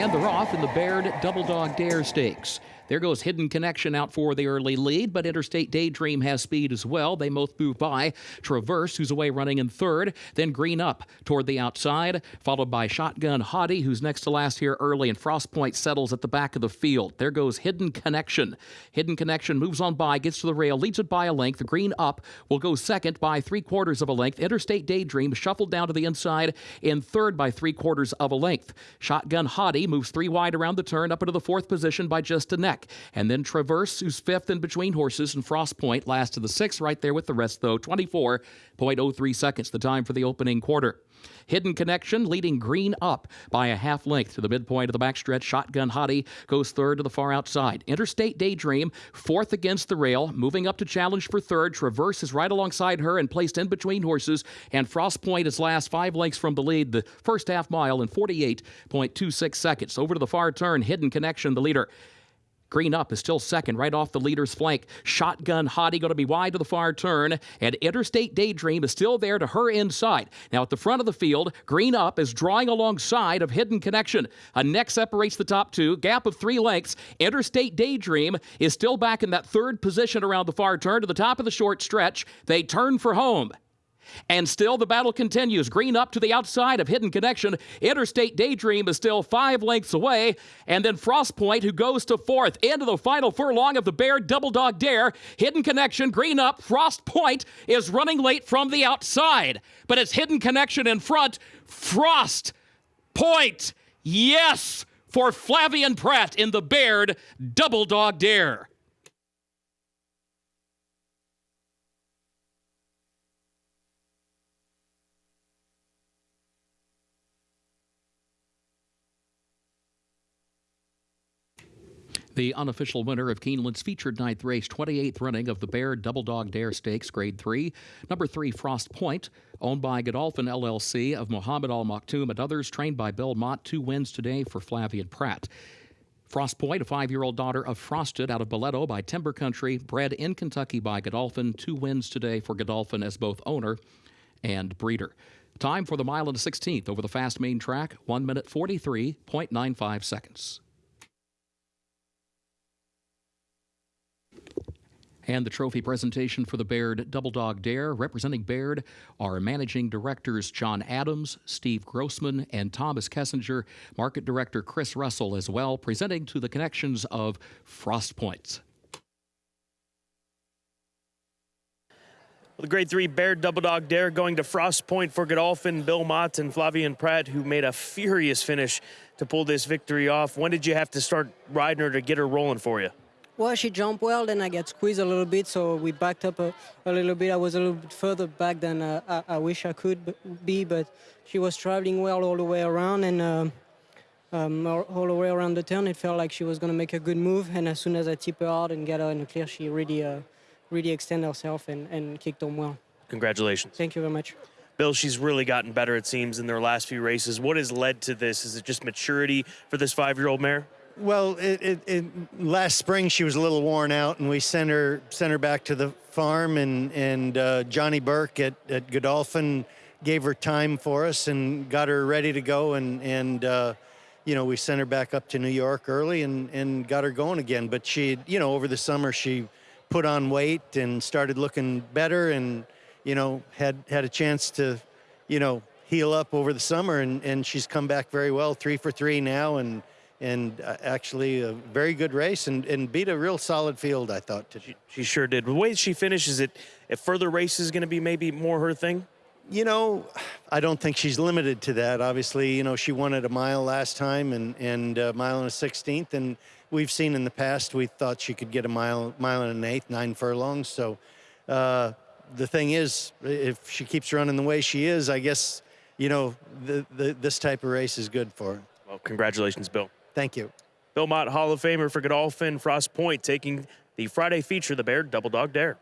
And they're off in the Baird Double Dog Dare Stakes. There goes Hidden Connection out for the early lead, but Interstate Daydream has speed as well. They both move by. Traverse, who's away running in third, then Green Up toward the outside, followed by Shotgun Hottie, who's next to last here early, and Frost Point settles at the back of the field. There goes Hidden Connection. Hidden Connection moves on by, gets to the rail, leads it by a length. Green Up will go second by three quarters of a length. Interstate Daydream shuffled down to the inside in third by three quarters of a length. Shotgun Hottie moves three wide around the turn up into the fourth position by just a neck. And then Traverse, who's fifth in between horses, and Frost Point last to the sixth, right there with the rest, though. 24.03 seconds, the time for the opening quarter. Hidden Connection leading Green up by a half length to the midpoint of the backstretch. Shotgun Hottie goes third to the far outside. Interstate Daydream, fourth against the rail, moving up to challenge for third. Traverse is right alongside her and placed in between horses. And Frost Point is last five lengths from the lead, the first half mile in 48.26 seconds. Over to the far turn, Hidden Connection, the leader. Green up is still second, right off the leader's flank. Shotgun Hottie going to be wide to the far turn, and Interstate Daydream is still there to her inside. Now at the front of the field, Green up is drawing alongside of Hidden Connection. A neck separates the top two, gap of three lengths. Interstate Daydream is still back in that third position around the far turn to the top of the short stretch. They turn for home. And still the battle continues. Green up to the outside of Hidden Connection. Interstate Daydream is still five lengths away. And then Frostpoint, who goes to fourth into the final furlong of the Baird Double Dog Dare. Hidden Connection, green up. Frostpoint is running late from the outside. But it's Hidden Connection in front. Frost Point, yes, for Flavien Prat in the Baird Double Dog Dare. The unofficial winner of Keeneland's featured ninth race, 28th running of the Baird Double Dog Dare Stakes, Grade 3. Number 3, Frost Point, owned by Godolphin LLC of Mohammed Al Maktoum and others, trained by Bill Mott. Two wins today for Flavien Prat. Frost Point, a five year old daughter of Frosted out of Boleto by Timber Country, bred in Kentucky by Godolphin. Two wins today for Godolphin as both owner and breeder. Time for the mile and a 16th over the fast main track, 1 minute 43.95 seconds. And the trophy presentation for the Baird Double Dog Dare. Representing Baird are managing directors John Adams, Steve Grossman, and Thomas Kessinger, market director Chris Russell as well, presenting to the connections of Frost Points. the grade three Baird Double Dog Dare going to Frost Point for Godolphin, Bill Mott, and Flavien Prat, who made a furious finish to pull this victory off. When did you have to start riding her to get her rolling for you? Well, she jumped well, then I got squeezed a little bit, so we backed up a, a little bit. I was a little bit further back than uh, I, I, wish I could be, but she was traveling well all the way around, and uh, um, all the way around the turn, it felt like she was going to make a good move, and as soon as I tip her out and get her in the clear, she really, uh, really extended herself and, and kicked on well. Congratulations. Thank you very much. Bill, she's really gotten better, it seems, in their last few races. What has led to this? Is it just maturity for this five-year-old mare? Well, it, it, it, last spring she was a little worn out, and we sent her sent her back to the farm, and and uh, Johnny Burke at, at Godolphin gave her time for us and got her ready to go, and and uh, you know we sent her back up to New York early and and got her going again. But she, you know, over the summer she put on weight and started looking better, and you know had had a chance to, you know, heal up over the summer, and and she's come back very well, three for three now, and and uh, actually a very good race and, and beat a real solid field, I thought. She, she sure did. The way she finishes it, if further races going to be maybe more her thing? You know, I don't think she's limited to that. Obviously, you know, she won at a mile last time and, and a mile and a 16th. And we've seen in the past, we thought she could get a mile, mile and an eighth, nine furlongs. So uh, the thing is, if she keeps running the way she is, I guess, you know, the, the, this type of race is good for her. Well, congratulations, Bill. Thank you. Bill Mott, Hall of Famer for Godolphin Frost Point, taking the Friday feature, the Baird Double Dog Dare.